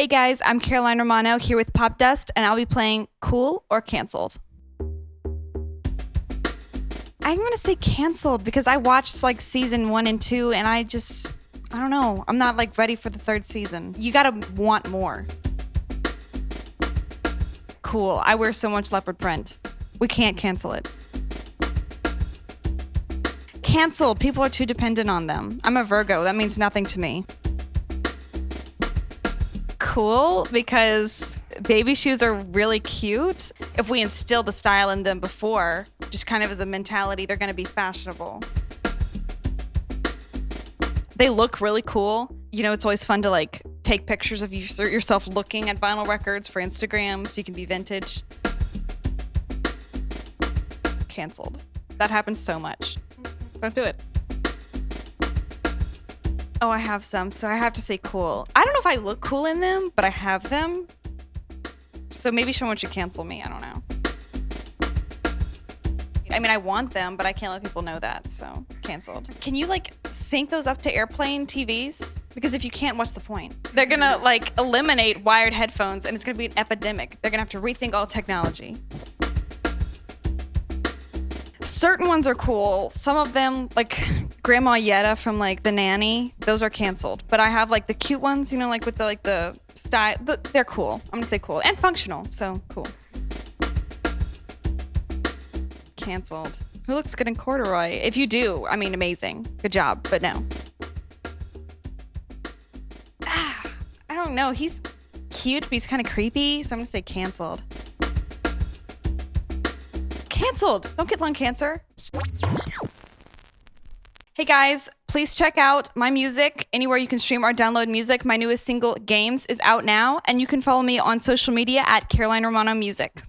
Hey guys, I'm Caroline Romano here with Popdust, and I'll be playing Cool or Cancelled. I'm gonna say canceled because I watched like season one and two, and I just, I don't know, I'm not like ready for the third season. You gotta want more. Cool, I wear so much leopard print. We can't cancel it. Canceled, people are too dependent on them. I'm a Virgo, that means nothing to me cool because baby shoes are really cute. If we instill the style in them before, just kind of as a mentality, they're going to be fashionable. They look really cool. You know, it's always fun to like take pictures of yourself looking at vinyl records for Instagram so you can be vintage. Cancelled. That happens so much. Don't do it. Oh, I have some, so I have to say cool. I don't know if I look cool in them, but I have them. So maybe someone should cancel me. I don't know. I mean, I want them, but I can't let people know that, so canceled. Can you like sync those up to airplane TVs? Because if you can't, what's the point? They're gonna like eliminate wired headphones and it's gonna be an epidemic. They're gonna have to rethink all technology. Certain ones are cool. Some of them, like Grandma Yetta from like The Nanny, those are canceled. But I have like the cute ones, you know, like with the like the style. The, they're cool. I'm gonna say cool and functional. So cool. Canceled. Who looks good in corduroy? If you do, I mean, amazing. Good job. But no. Ah, I don't know. He's cute, but he's kind of creepy. So I'm gonna say canceled. Canceled. Don't get lung cancer. Hey guys, please check out my music anywhere you can stream or download music. My newest single, Games, is out now, and you can follow me on social media at Caroline Romano Music.